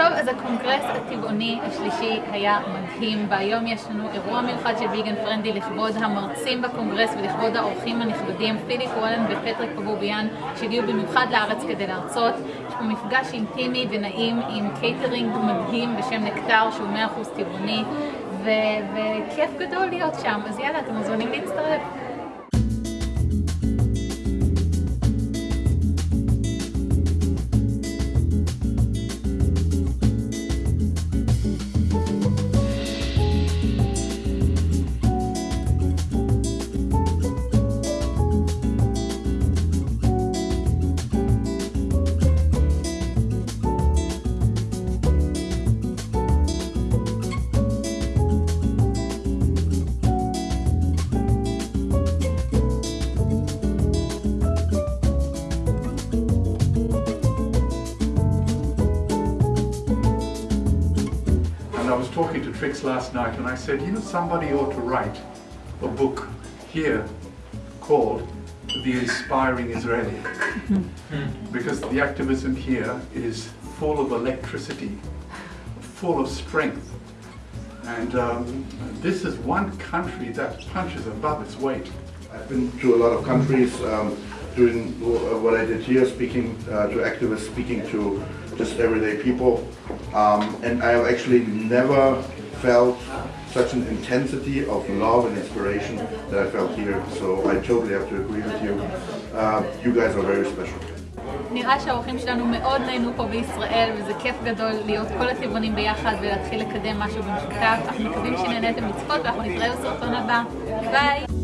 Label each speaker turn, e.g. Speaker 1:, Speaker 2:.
Speaker 1: טוב, אז הקונגרס הטבעוני השלישי היה מדהים, והיום יש לנו אירוע מיוחד של ויגן פרנדי לכבוד המרצים בקונגרס ולכבוד האורחים הנכבדים, פיליפ וולן ופטריק פבוביאן, שהגיעו במיוחד לארץ כדי להרצות. יש פה מפגש אינטימי ונעים עם קייטרינג מדהים בשם נקטר, שהוא 100% טבעוני, וכיף גדול להיות שם, אז יאללה, אתם מוזמנים להצטרף.
Speaker 2: I was talking to Trix last night and I said, you know, somebody ought to write a book here called The Inspiring Israeli. because the activism here is full of electricity, full of strength. And um, this is one country that punches above its weight.
Speaker 3: I've been to a lot of countries um, doing what I did here, speaking uh, to activists, speaking to just everyday people. Um, and I have actually never felt such an intensity of love and inspiration that I felt here. So I totally have to agree with you. Uh, you guys are very special.
Speaker 1: נראה שהאורחים שלנו מאוד נהנו פה בישראל וזה כיף גדול להיות כל הטבעונים ביחד ולהתחיל לקדם משהו במשותף. אנחנו מקווים שנהניתם לצפות ואנחנו נתראה בסרטון הבא. ביי!